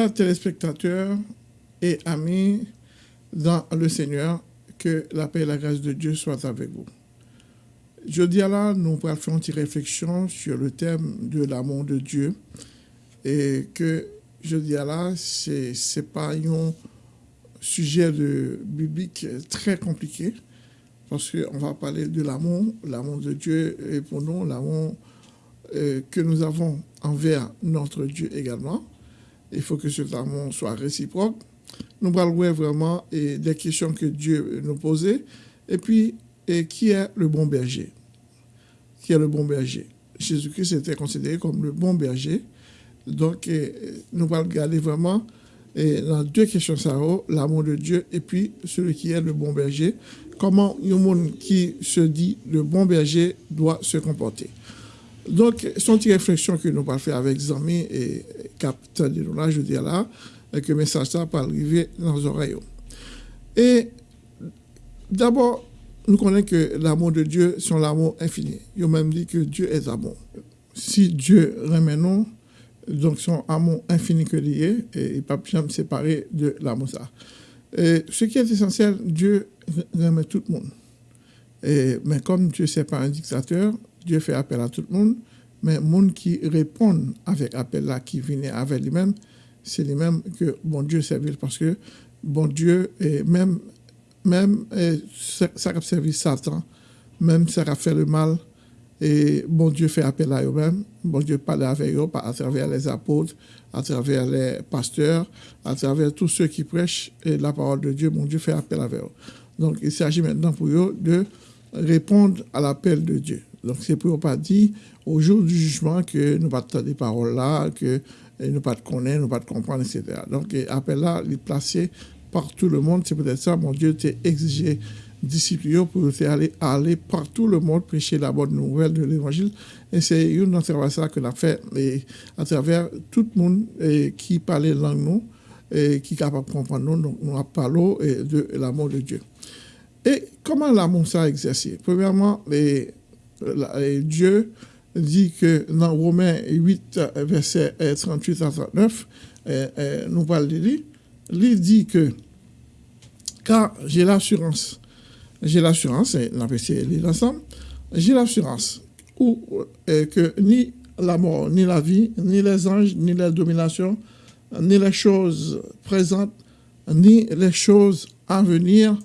Chers téléspectateurs et amis dans le Seigneur, que la paix et la grâce de Dieu soient avec vous. Jeudi à là, nous faire une réflexion sur le thème de l'amour de Dieu et que jeudi à là, ce n'est pas un sujet de biblique très compliqué parce qu'on va parler de l'amour, l'amour de Dieu et pour nous, l'amour euh, que nous avons envers notre Dieu également. Il faut que cet amour soit réciproque. Nous parlerons vraiment des questions que Dieu nous posait. Et puis, qui est le bon berger? Qui est le bon berger? Jésus-Christ était considéré comme le bon berger. Donc, nous allons regarder vraiment et dans deux questions, l'amour de Dieu et puis celui qui est le bon berger. Comment un monde qui se dit le bon berger doit se comporter? Donc, c'est une réflexion que nous allons faire avec Zami et Captain de là, je dis là, et que le message ça peut arriver dans nos oreilles. Et d'abord, nous connaissons que l'amour de Dieu, c'est l'amour infini. Il a même dit que Dieu est amour. Si Dieu remet nous, donc son amour infini que lié, et il ne peut pas jamais séparer de l'amour ça. Et ce qui est essentiel, Dieu remet tout le monde. Mais comme Dieu n'est pas un dictateur, Dieu fait appel à tout le monde, mais le monde qui répond avec appel là, qui vient avec lui-même, c'est lui-même que bon Dieu servir parce que bon Dieu, et même, même ça, a servi Satan, même ça a fait le mal, et bon Dieu fait appel à eux-mêmes, bon Dieu parle avec eux à travers les apôtres, à travers les pasteurs, à travers tous ceux qui prêchent la parole de Dieu, bon Dieu fait appel avec eux. Donc il s'agit maintenant pour eux de répondre à l'appel de Dieu. Donc c'est pour pas dire au jour du jugement que nous pas des paroles là, que nous pas de connaître, nous pas de comprendre, etc. Donc appel là, il est placé par tout le monde. C'est peut-être ça, mon Dieu t'a exigé disciples pour aller, aller partout le monde prêcher la bonne nouvelle de l'évangile. Et c'est une observation que l'on fait et à travers tout le monde et qui parle langue nous et qui est capable de comprendre nous. Donc, nous parlons de l'amour de Dieu. Et comment l'amour ça exercé? Premièrement, les, Dieu dit que dans Romains 8, verset 38 à 39, nous parlons de lui, il dit que car j'ai l'assurance j'ai l'assurance, et l'ensemble, j'ai l'assurance euh, que ni la mort, ni la vie, ni les anges, ni les dominations, ni les choses présentes, ni les choses à venir,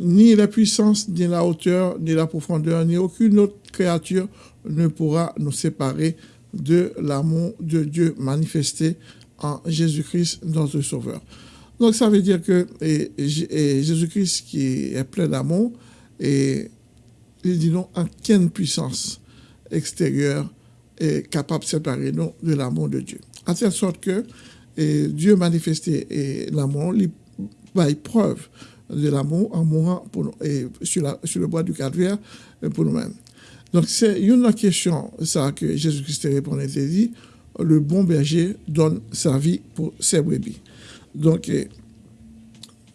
ni la puissance, ni la hauteur, ni la profondeur, ni aucune autre créature ne pourra nous séparer de l'amour de Dieu manifesté en Jésus-Christ, notre Sauveur. Donc ça veut dire que Jésus-Christ qui est plein d'amour, et il dit non, quelle puissance extérieure est capable de séparer nous de l'amour de Dieu? À telle sorte que Dieu manifesté l'amour, il va preuve de l'amour en mourant et sur, le bois du calvaire pour nous-mêmes. Donc c'est une question ça que Jésus-Christ répondait, il dit, le bon berger donne sa vie pour ses brebis. Donc,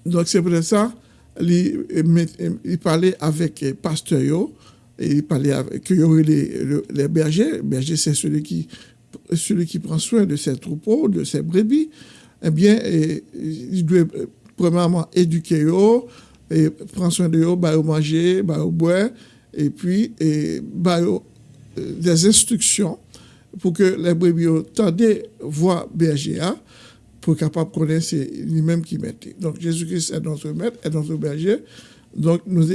donc c'est pour ça, il, parlait avec les pasteurs, il parlait avec les, les bergers. Le berger, c'est celui qui, celui qui prend soin de ses troupeaux, de ses brebis. Eh bien, il doit premièrement éduquer eux, et prendre soin de eux, bah, manger, bah, boire, et puis et, bah, des instructions pour que les brebis tendent voir berger. Hein pour capable connaître, lui-même qui mettait. Donc Jésus-Christ est notre maître, est notre berger. Donc nous,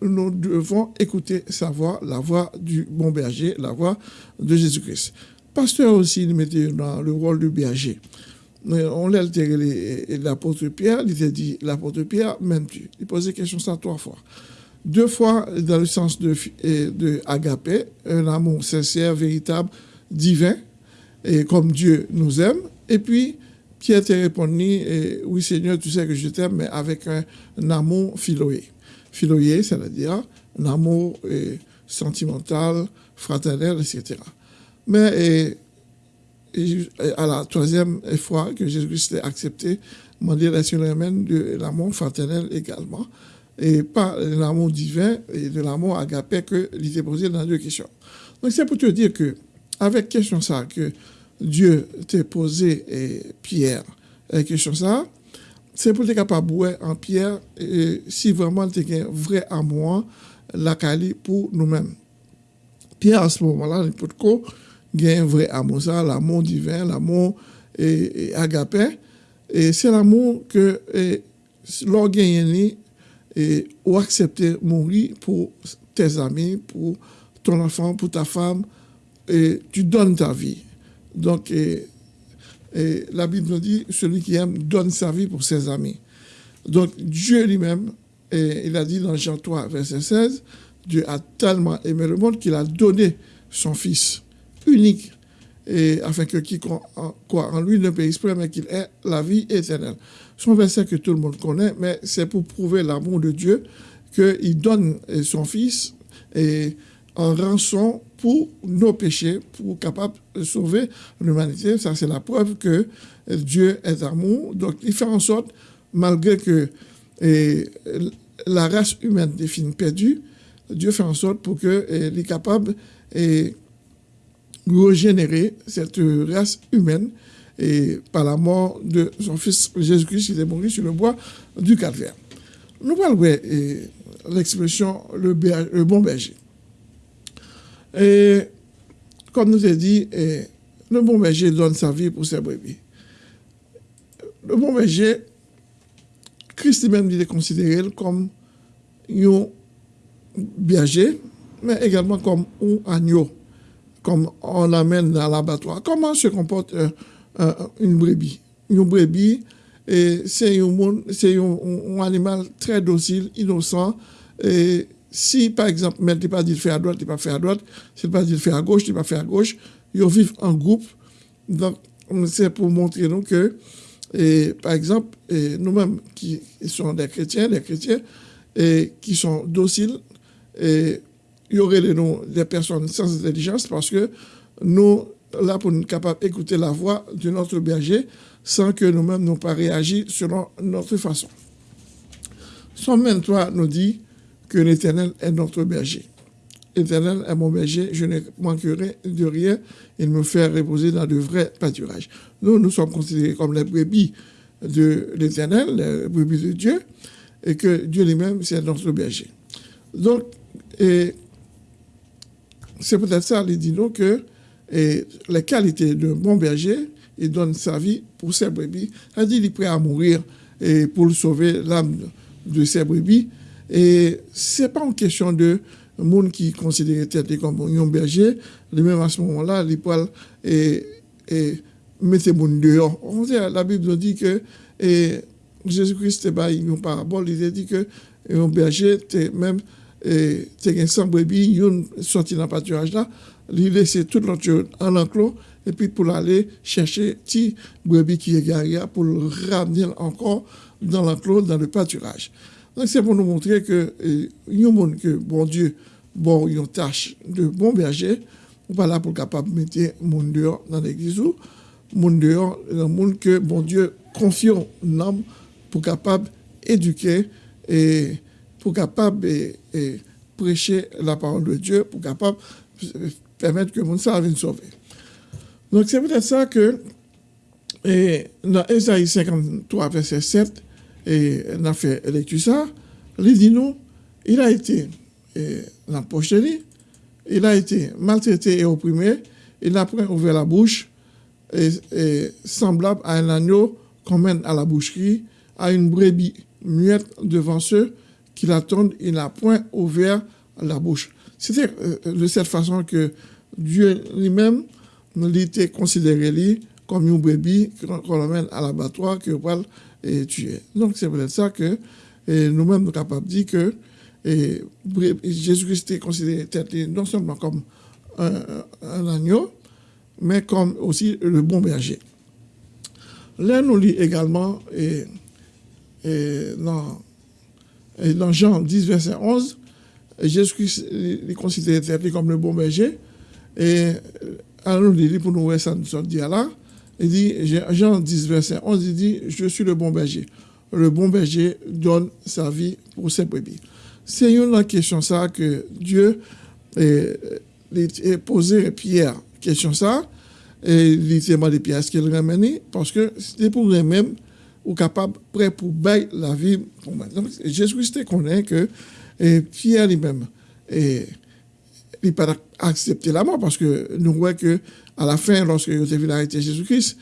nous, devons écouter sa voix, la voix du bon berger, la voix de Jésus-Christ. Pasteur aussi, il mettait dans le rôle du berger. On l'a altéré l'apôtre Pierre, il était dit, l'apôtre Pierre, même tu Il posait question ça trois fois. Deux fois dans le sens de, de agapé, un amour sincère, véritable, divin, et comme Dieu nous aime. Et puis, Pierre t'a répondu, oui Seigneur, tu sais que je t'aime, mais avec un, amour philoé. Philoé, c'est-à-dire un amour sentimental, fraternel, etc. Mais à la troisième fois que Jésus-Christ a accepté, m'a dit la de l'amour fraternel également, et pas l'amour divin et de l'amour agapé que l'idée posé dans deux questions. Donc c'est pour te dire que, avec question ça, que Dieu t'a posé et Pierre question ça, c'est pour être capable en Pierre et si vraiment tu as un vrai amour la qualité pour nous-mêmes. Pierre, à ce moment-là, il peut un vrai amour, l'amour divin, l'amour et, agapé. Et c'est l'amour que l'on gagne et ou accepter mourir pour tes amis, pour ton enfant, pour ta femme, et tu donnes ta vie. Donc, et, la Bible nous dit, celui qui aime donne sa vie pour ses amis. Donc, Dieu lui-même, il a dit dans Jean 3, verset 16, Dieu a tellement aimé le monde qu'il a donné son Fils unique, et afin que quiconque quoi en lui ne périsse pas, mais qu'il ait la vie éternelle. C'est un verset que tout le monde connaît, mais c'est pour prouver l'amour de Dieu qu'il donne son Fils en rançon pour nos péchés, pour capable de sauver l'humanité. Ça, c'est la preuve que Dieu est amour. Donc, il fait en sorte, malgré que la race humaine est perdue, Dieu fait en sorte pour qu'il est capable régénérer cette race humaine et par la mort de son fils Jésus-Christ, il est mort sur le bois du calvaire. Nous parlons l'expression le, bon berger. Et comme nous avons dit, le bon berger donne sa vie pour ses brebis. Le bon berger, Christ même il est considéré comme un berger, mais également comme un agneau, comme on l'amène dans l'abattoir. Comment se comporte une brebis? Une brebis, c'est un, animal très docile, innocent, si, par exemple, mais tu pas dit faire à droite, tu pas faire à droite, si pas dit faire à gauche, tu pas faire à gauche, ils vivent en groupe. Donc, c'est pour montrer nous que, par exemple, nous-mêmes qui sommes des chrétiens, des chrétiens, qui sont dociles, il y aurait des, des personnes sans intelligence parce que nous, là, pour nous capables d'écouter la voix de notre berger sans que nous-mêmes n'ayons pas réagi selon notre façon. Somme 23 nous dit, que l'Éternel est notre berger. L'Éternel est mon berger, je ne manquerai de rien. Il me fait reposer dans de vrais pâturages. Nous, nous sommes considérés comme les brebis de l'Éternel, les brebis de Dieu, et que Dieu lui-même, c'est notre berger. Donc, c'est peut-être ça, il dit nous que les qualités d'un bon berger, il donne sa vie pour ses brebis. Il dit qu'il est prêt à mourir pour sauver l'âme de ses brebis. Et ce n'est pas une question de monde qui considère tête comme un berger, même à ce moment-là, les poils et, et mettez monde dehors. la Bible dit que Jésus-Christ est pas une parabole, il a dit que un berger, même c'est un sans brebis, il sorti dans le pâturage là, il laisse tout l'autre en enclos. Et puis pour aller chercher petit brebis qui est garé pour le ramener encore dans l'enclos, dans le pâturage. Donc c'est pour nous montrer que y a monde que bon Dieu bon une tâche de bon berger, ou pas là pour capable mettre monde dehors dans l'église ou monde dehors le monde que bon Dieu confie l'homme pour capable éduquer et pour capable et, prêcher la parole de Dieu pour capable permettre que monde soit sauver. Donc c'est peut-être ça que et dans Ésaïe 53 verset 7 et on a fait lecture ça, il dit nous, il a été l'empoché, il a été maltraité et opprimé, il n'a pas ouvert la bouche, et, semblable à un agneau qu'on mène à la boucherie, à une brebis muette devant ceux qui l'attendent, il n'a point ouvert la bouche. C'était euh, de cette façon que Dieu lui-même, il était considéré comme une brebis qu'on emmène à l'abattoir, que va et tuer. Donc c'est peut-être ça que nous-mêmes nous sommes capables de dire que Jésus-Christ est considéré non seulement comme un, agneau, mais comme aussi le bon berger. Là, nous lit également et, dans, dans, Jean 10, verset 11, Jésus-Christ est considéré comme le bon berger. Et alors, nous lit pour nous ça, nous dit là. Il dit, Jean 10, verset 11, il dit, je suis le bon berger. Le bon berger donne sa vie pour ses brebis. C'est une question ça que Dieu a posé Pierre, question ça, et il s'est demandé est-ce qu'il remet parce que c'était pour lui-même ou capable prêt pour bailler la vie. Donc Jésus-Christ connaît que Pierre lui-même il pas accepté la mort parce que nous voyons que à la fin lorsque il a vu arrêter Jésus-Christ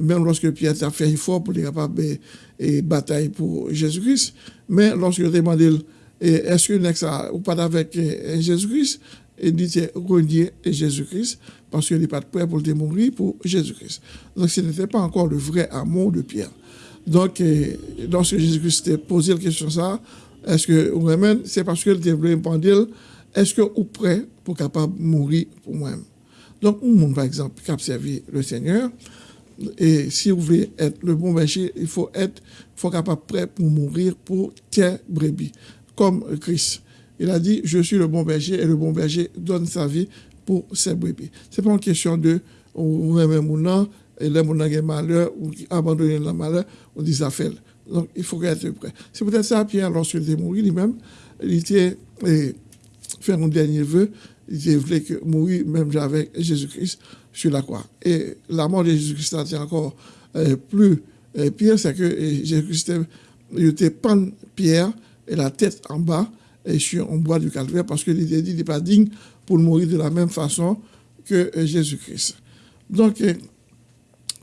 même lorsque Pierre a fait effort pour être capable et bataille pour Jésus-Christ mais lorsque il a demandé est-ce que ou pas avec Jésus-Christ il dit renier Jésus-Christ parce qu'il n'est pas prêt pour mourir pour Jésus-Christ. Donc ce n'était pas encore le vrai amour de Pierre. Donc, lorsque Jésus-Christ a posé la question ça, est-ce que vraiment, c'est parce qu'il voulait répondre, est-ce que vous prêt pour capable mourir pour moi-même? Donc, un par exemple, qui a servi le Seigneur, et si vous voulez être le bon berger, il faut être faut capable prêt pour mourir pour tes brebis, comme Christ. Il a dit, je suis le bon berger et le bon berger donne sa vie pour ses brebis. Ce n'est pas une question de ou même ou non, et là, on a malheur, ou abandonner le malheur, on dit ça fait. Donc, il faut être prêt. C'est peut-être ça, Pierre, lorsqu'il est mort lui-même, il était fait un dernier vœu, il voulait que mourir même avec Jésus-Christ sur la croix. Et la mort de Jésus-Christ a encore euh, plus euh, pire, c'est que Jésus-Christ était pendu Pierre et la tête en bas et sur un bois du calvaire parce qu'il était dit qu'il n'est pas digne pour mourir de la même façon que euh, Jésus-Christ. Donc,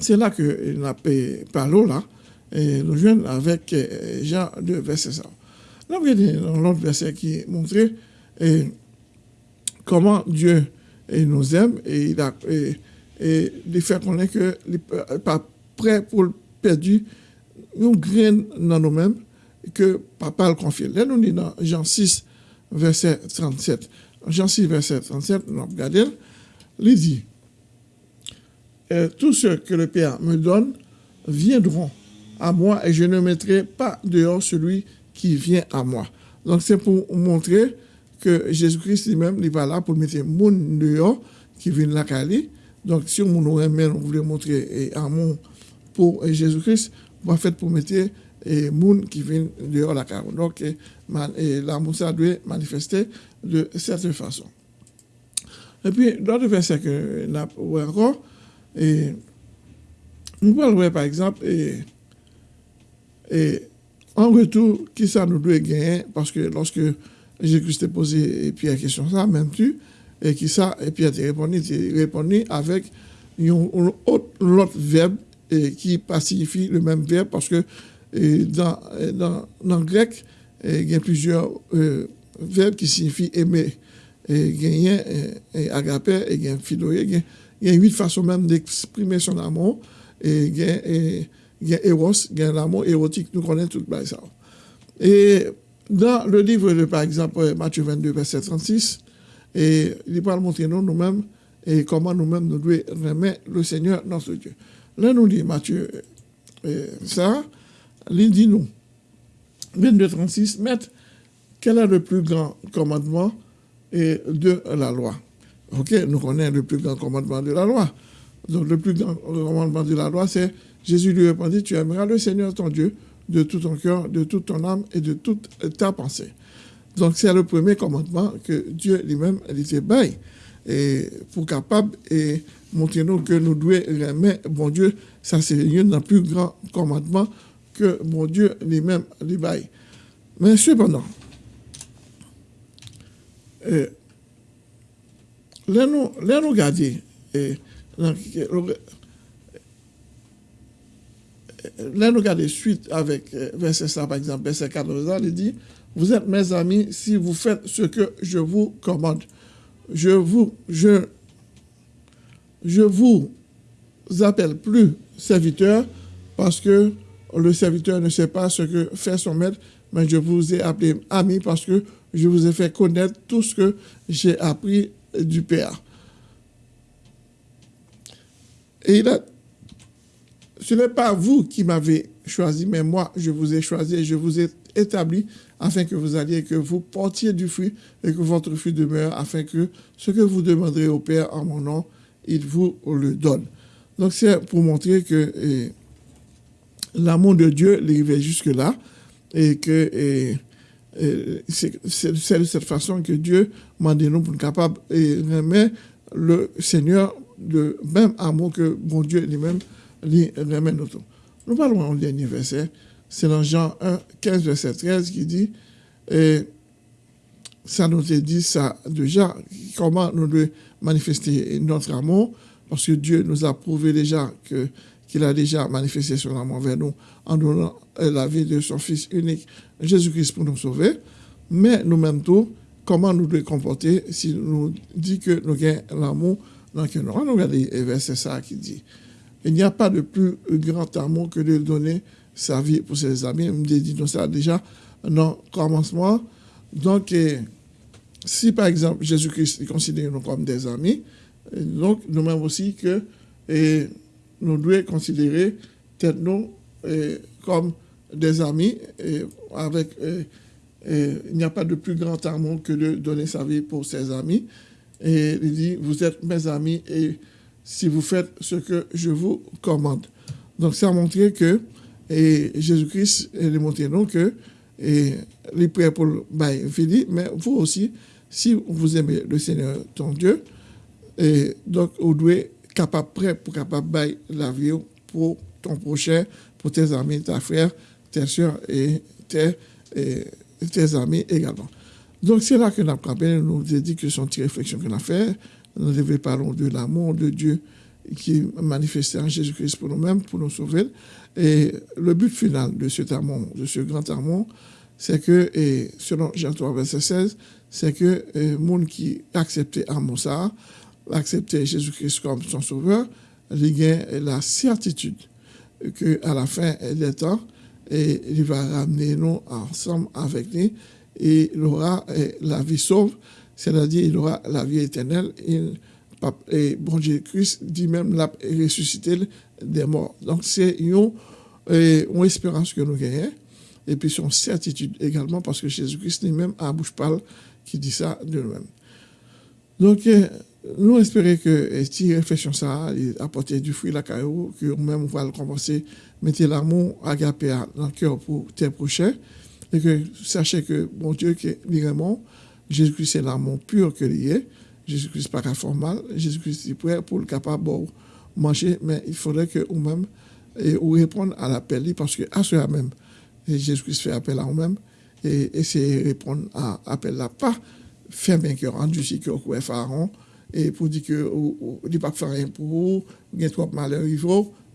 c'est là que avons parlé là, et nous jouons avec euh, Jean de verset ça. Là, vous voyez dans l'autre verset qui montre comment Dieu nous aime et il a et, fait connaître qu'il n'est pas prêt pour le perdu une graine dans nous-mêmes que papa le confie. Là, nous dit dans Jean 6, verset 37. Jean 6, verset 37, nous regardons, il dit Tous ceux que le Père me donne viendront à moi et je ne mettrai pas dehors celui qui vient à moi. Donc c'est pour montrer que Jésus-Christ lui-même n'est pas là pour mettre mon dehors qui vient de la Cali. Donc si on voulait montrer amour pour Jésus-Christ, on va faire pour mettre et moun qui vient dehors la carrière. Donc, l'amour, ça doit manifester de cette façon. Et puis, d'autres versets que nous avons encore, et nous parlons par exemple, et, et en retour, qui ça nous doit gagner, parce que lorsque Jésus-Christ a posé Pierre la question, ça, même tu, et qui ça, et Pierre a répondu, répondu avec un autre verbe et qui signifie le même verbe, parce que dans, dans, dans le grec, il y a plusieurs euh, verbes qui signifient aimer. Et il y a et agapé, et il philoé, il y a huit façons même d'exprimer son amour. Et il y a, y a l'amour érotique, nous connaissons tout ça. Et dans le livre de, par exemple, Matthieu 22, verset 36, et il va montrer nous nous-mêmes et comment nous-mêmes nous devons remettre le Seigneur notre Dieu. Là, nous dit Matthieu ça, il dit nous, 22, 36, maître, quel est le plus grand commandement de la loi? Ok, nous connaissons le plus grand commandement de la loi. Donc, le plus grand commandement de la loi, c'est Jésus lui répondit Tu aimeras le Seigneur ton Dieu de tout ton cœur, de toute ton âme et de toute ta pensée. Donc, c'est le premier commandement que Dieu lui-même était bail et pour capable et montrer nous que nous devons aimer bon Dieu. Ça, c'est un des plus grands commandements que mon Dieu lui-même lui baille. Mais cependant, euh, là nous garder suite avec euh, verset ça par exemple, verset 14, il dit, vous êtes mes amis si vous faites ce que je vous commande. Je vous, je, je vous appelle plus serviteur parce que le serviteur ne sait pas ce que fait son maître, mais je vous ai appelé ami parce que je vous ai fait connaître tout ce que j'ai appris du Père. Et il a, ce n'est pas vous qui m'avez choisi, mais moi, je vous ai choisi et je vous ai établi afin que vous alliez, que vous portiez du fruit et que votre fruit demeure, afin que ce que vous demanderez au Père en mon nom, il vous le donne. Donc c'est pour montrer que l'amour de Dieu arrivait jusque-là et que c'est de cette façon que Dieu m'a dit nous pour être capable de remettre le Seigneur le même amour que mon Dieu lui-même lui remet nous. Nous parlons du dernier verset, c'est dans Jean 1, 15, verset 13 qui dit, et ça nous dit ça déjà, comment nous devons manifester notre amour, parce que Dieu nous a prouvé déjà que qu'il a déjà manifesté son amour vers nous en donnant la vie de son Fils unique, Jésus-Christ, pour nous sauver. Mais nous-mêmes comment nous devons comporter si nous dit que nous avons l'amour dans le nous On regarde le verset ça qui dit il n'y a pas de plus grand amour que de donner sa vie pour ses amis. On me dit ça déjà dans le commencement. Donc, si par exemple Jésus-Christ considère nous comme des amis, donc nous-mêmes aussi que nous devons considérer nous comme des amis et avec il n'y a pas de plus grand amour que de donner sa vie pour ses amis. Et il dit, vous êtes mes amis et si vous faites ce que je vous commande. Donc ça a montré que Jésus-Christ a démontré nous que et les prêts pour fini, mais vous aussi, si vous aimez le Seigneur, ton Dieu, et donc vous devez capable, prêt pour capable bail la vie pour ton prochain, pour tes amis, ta frère, tes soeurs et tes, tes amis également. Donc c'est là que nous avons nous dit que son petite réflexion qu'on a fait, nous devons parler de l'amour de Dieu qui est manifesté en Jésus-Christ pour nous-mêmes, pour nous sauver. Et le but final de cet amour, de ce grand amour, c'est que, et selon Jean 3, verset 16, c'est que le monde qui accepté amour ça, accepté Jésus-Christ comme son sauveur, il a la certitude qu'à la fin des temps, il va ramener nous ensemble avec lui et il aura la vie sauve, c'est-à-dire il aura la vie éternelle. et bon Jésus-Christ dit même la ressuscité des morts. Donc c'est une, une espérance que nous gagnons et puis son certitude également parce que Jésus-Christ lui-même à bouche parle qui dit ça de lui-même. Donc nous espérons que si réflexion ça apporter du fruit la caillou que nous-mêmes va le commencer mettre l'amour agapé dans le cœur pour tes prochains. Et que sachez que mon Dieu que vraiment Jésus-Christ c'est l'amour pur que est. Jésus-Christ pas formal Jésus-Christ est prêt pour le capable de manger mais il faudrait que vous-même et ou répondre à l'appel parce que à ce même Jésus-Christ fait appel à vous-même et essayer de répondre à l'appel là. Pas fermer cœur rendu si que pharaon et pour dire que il pas faire rien pour vous il y trop malheur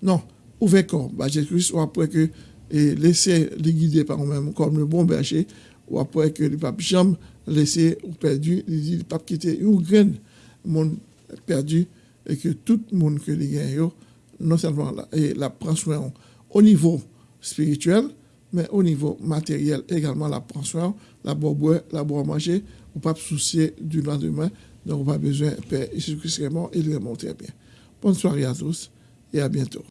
non ouvrez corps. Bah, Jésus-Christ ou après que et laisser les guider par vous-même comme le bon berger ou après que le pape jamais laisser ou perdu il dit le pape quitter une graine monde perdu et que tout le monde que les gagne non seulement la, et la prend soin au niveau spirituel mais au niveau matériel également la prend soin la boire la boire manger ou pas soucier du lendemain donc on pas besoin Père Jésus-Christ est mort il est mort très bien. Bonne soirée à tous et à bientôt